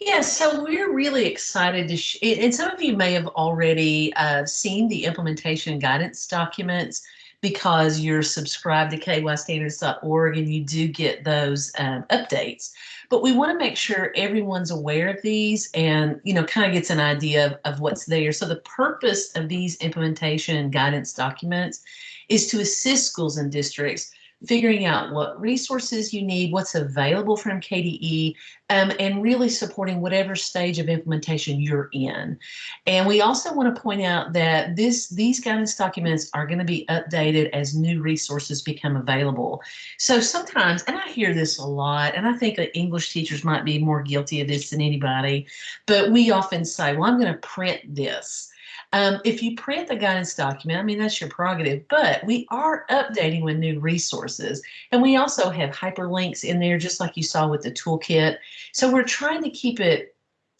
Yeah, so we're really excited to, and some of you may have already uh, seen the implementation guidance documents because you're subscribed to kystandards.org and you do get those um, updates. But we want to make sure everyone's aware of these and, you know, kind of gets an idea of, of what's there. So the purpose of these implementation guidance documents is to assist schools and districts figuring out what resources you need, what's available from KDE, um, and really supporting whatever stage of implementation you're in. And we also want to point out that this these guidance documents are going to be updated as new resources become available. So sometimes, and I hear this a lot, and I think that English teachers might be more guilty of this than anybody, but we often say, well, I'm going to print this. Um, if you print the guidance document, I mean, that's your prerogative, but we are updating with new resources. And we also have hyperlinks in there, just like you saw with the toolkit. So we're trying to keep it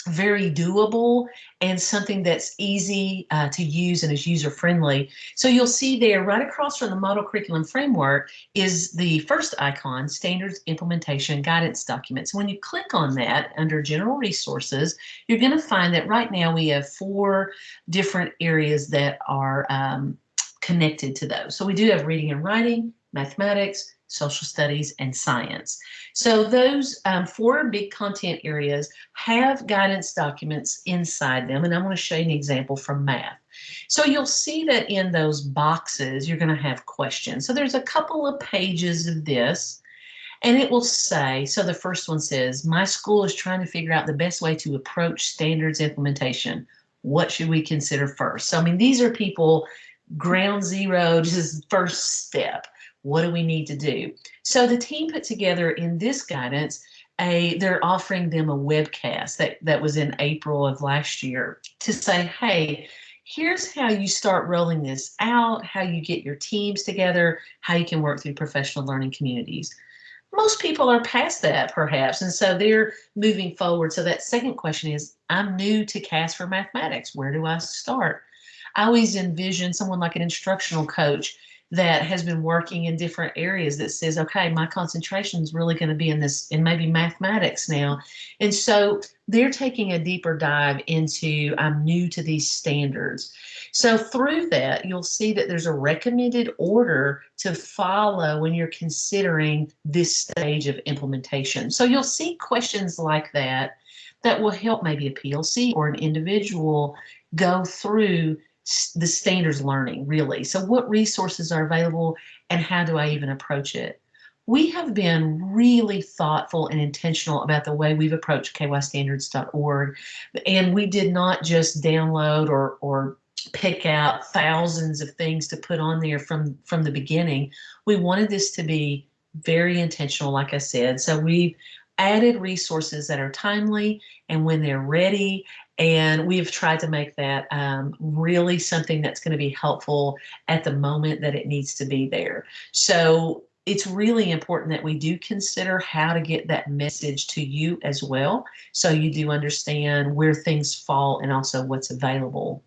very doable and something that's easy uh, to use and is user friendly. So you'll see there right across from the model curriculum framework is the first icon, standards implementation guidance documents. When you click on that under general resources, you're going to find that right now we have four different areas that are um, connected to those. So we do have reading and writing, mathematics, social studies, and science. So those um, four big content areas have guidance documents inside them, and I'm going to show you an example from math. So you'll see that in those boxes, you're going to have questions. So there's a couple of pages of this, and it will say, so the first one says, my school is trying to figure out the best way to approach standards implementation. What should we consider first? So, I mean, these are people ground zero, just first step. What do we need to do? So the team put together in this guidance a they're offering them a webcast that that was in April of last year to say, hey, here's how you start rolling this out, how you get your teams together, how you can work through professional learning communities. Most people are past that perhaps, and so they're moving forward. So that second question is, I'm new to KAS for mathematics. Where do I start? I always envision someone like an instructional coach that has been working in different areas that says, okay, my concentration is really going to be in this, in maybe mathematics now. And so they're taking a deeper dive into, I'm new to these standards. So through that, you'll see that there's a recommended order to follow when you're considering this stage of implementation. So you'll see questions like that that will help maybe a PLC or an individual go through the standards learning really. So what resources are available and how do I even approach it? We have been really thoughtful and intentional about the way we've approached kystandards.org. And we did not just download or, or pick out thousands of things to put on there from, from the beginning. We wanted this to be very intentional, like I said. So we've added resources that are timely and when they're ready and we've tried to make that um, really something that's going to be helpful at the moment that it needs to be there. So it's really important that we do consider how to get that message to you as well. So you do understand where things fall and also what's available.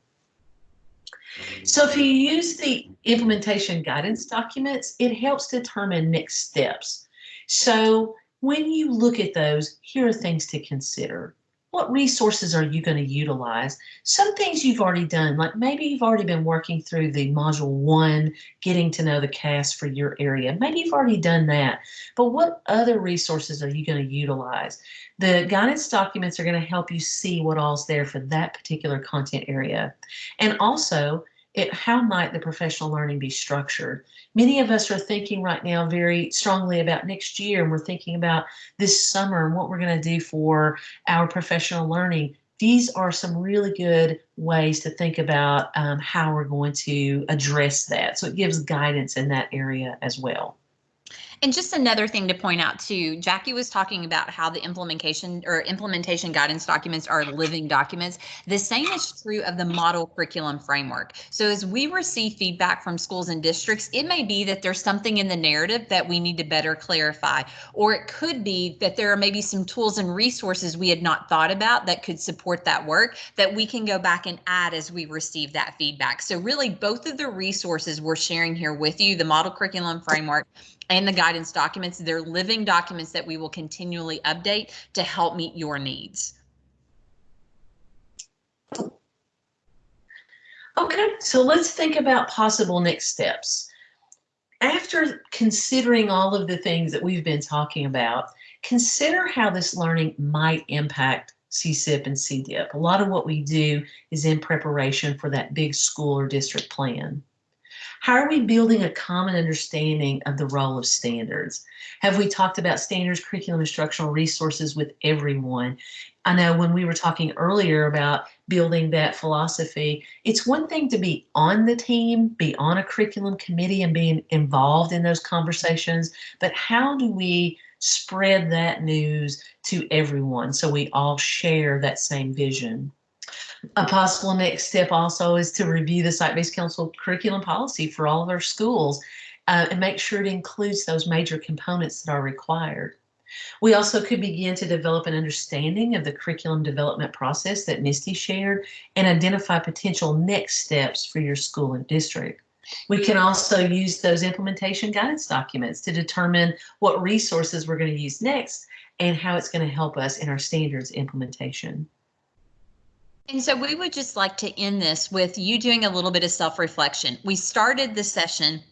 So if you use the implementation guidance documents, it helps determine next steps. So when you look at those, here are things to consider what resources are you going to utilize? Some things you've already done, like maybe you've already been working through the module one, getting to know the KAS for your area. Maybe you've already done that, but what other resources are you going to utilize? The guidance documents are going to help you see what all's there for that particular content area. And also, it, how might the professional learning be structured? Many of us are thinking right now very strongly about next year, and we're thinking about this summer and what we're going to do for our professional learning. These are some really good ways to think about um, how we're going to address that. So it gives guidance in that area as well. And just another thing to point out too, Jackie was talking about how the implementation or implementation guidance documents are living documents. The same is true of the model curriculum framework. So as we receive feedback from schools and districts, it may be that there's something in the narrative that we need to better clarify, or it could be that there are maybe some tools and resources we had not thought about that could support that work that we can go back and add as we receive that feedback. So really both of the resources we're sharing here with you, the model curriculum framework and the guidance documents. They're living documents that we will continually update to help meet your needs. Okay, so let's think about possible next steps. After considering all of the things that we've been talking about, consider how this learning might impact CSIP and CDIP. A lot of what we do is in preparation for that big school or district plan. How are we building a common understanding of the role of standards? Have we talked about standards, curriculum, instructional resources with everyone? I know when we were talking earlier about building that philosophy, it's one thing to be on the team, be on a curriculum committee and being involved in those conversations, but how do we spread that news to everyone so we all share that same vision? A possible next step also is to review the site-based council curriculum policy for all of our schools uh, and make sure it includes those major components that are required. We also could begin to develop an understanding of the curriculum development process that Misty shared and identify potential next steps for your school and district. We can also use those implementation guidance documents to determine what resources we're going to use next and how it's going to help us in our standards implementation. And so we would just like to end this with you doing a little bit of self reflection. We started the session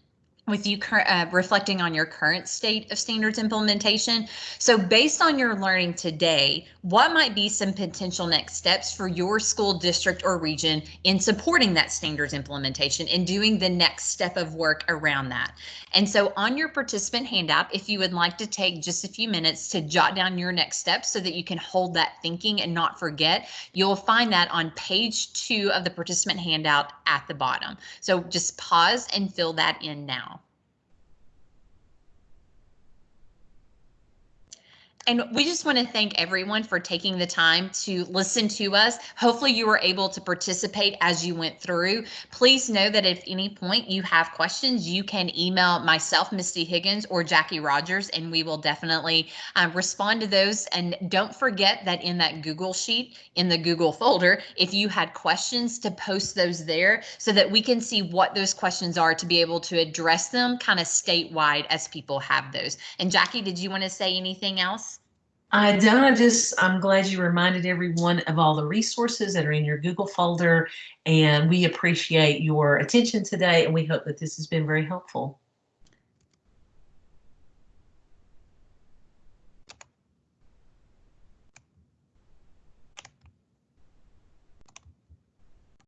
with you uh, reflecting on your current state of standards implementation. So based on your learning today, what might be some potential next steps for your school district or region in supporting that standards implementation and doing the next step of work around that? And so on your participant handout, if you would like to take just a few minutes to jot down your next steps so that you can hold that thinking and not forget, you'll find that on page two of the participant handout at the bottom. So just pause and fill that in now. And we just want to thank everyone for taking the time to listen to us. Hopefully, you were able to participate as you went through. Please know that if any point you have questions, you can email myself, Misty Higgins, or Jackie Rogers, and we will definitely um, respond to those. And don't forget that in that Google sheet, in the Google folder, if you had questions, to post those there so that we can see what those questions are to be able to address them kind of statewide as people have those. And Jackie, did you want to say anything else? I don't. I just, I'm glad you reminded everyone of all the resources that are in your Google folder. And we appreciate your attention today. And we hope that this has been very helpful.